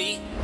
see?